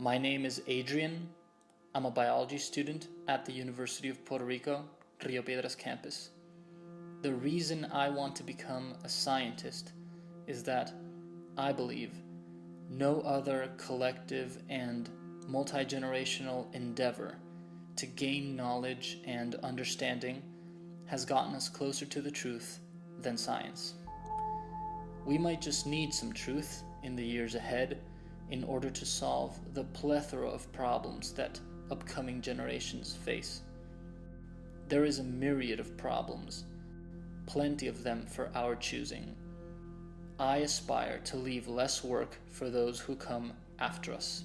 My name is Adrian. I'm a biology student at the University of Puerto Rico, Rio Piedras campus. The reason I want to become a scientist is that I believe no other collective and multi generational endeavor to gain knowledge and understanding has gotten us closer to the truth than science. We might just need some truth in the years ahead in order to solve the plethora of problems that upcoming generations face. There is a myriad of problems, plenty of them for our choosing. I aspire to leave less work for those who come after us.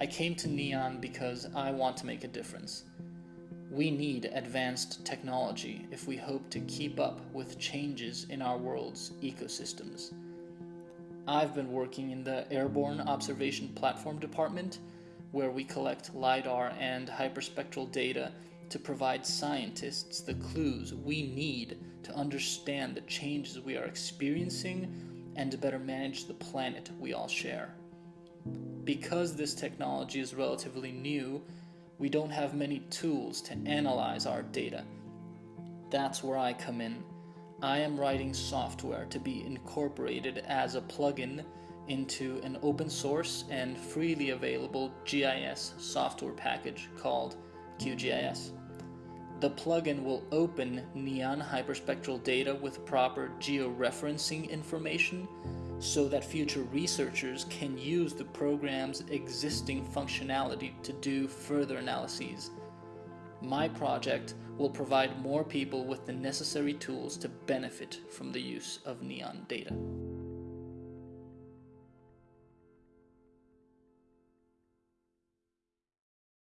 I came to Neon because I want to make a difference. We need advanced technology if we hope to keep up with changes in our world's ecosystems. I've been working in the Airborne Observation Platform Department, where we collect LIDAR and hyperspectral data to provide scientists the clues we need to understand the changes we are experiencing and to better manage the planet we all share. Because this technology is relatively new, we don't have many tools to analyze our data. That's where I come in I am writing software to be incorporated as a plugin into an open source and freely available GIS software package called QGIS. The plugin will open neon hyperspectral data with proper georeferencing information so that future researchers can use the program's existing functionality to do further analyses my project will provide more people with the necessary tools to benefit from the use of neon data.